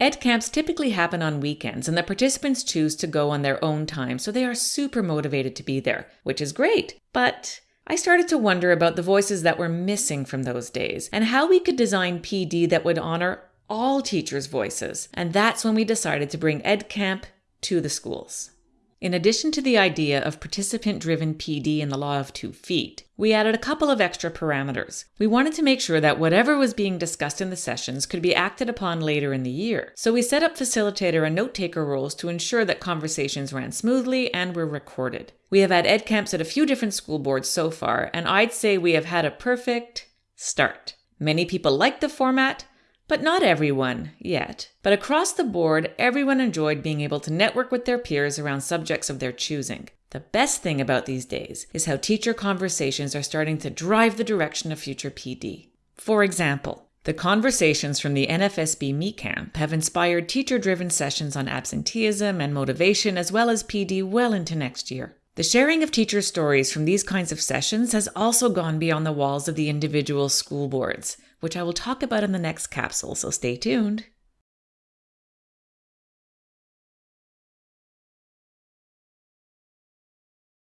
Ed camps typically happen on weekends, and the participants choose to go on their own time, so they are super motivated to be there, which is great. But I started to wonder about the voices that were missing from those days and how we could design PD that would honor all teachers' voices. And that's when we decided to bring Ed Camp to the schools. In addition to the idea of participant driven PD in the law of two feet, we added a couple of extra parameters. We wanted to make sure that whatever was being discussed in the sessions could be acted upon later in the year. So we set up facilitator and note taker roles to ensure that conversations ran smoothly and were recorded. We have had ed camps at a few different school boards so far, and I'd say we have had a perfect start. Many people like the format, but not everyone yet. But across the board, everyone enjoyed being able to network with their peers around subjects of their choosing. The best thing about these days is how teacher conversations are starting to drive the direction of future PD. For example, the conversations from the NFSB Meet Camp have inspired teacher driven sessions on absenteeism and motivation, as well as PD, well into next year. The sharing of teacher stories from these kinds of sessions has also gone beyond the walls of the individual school boards which I will talk about in the next capsule, so stay tuned.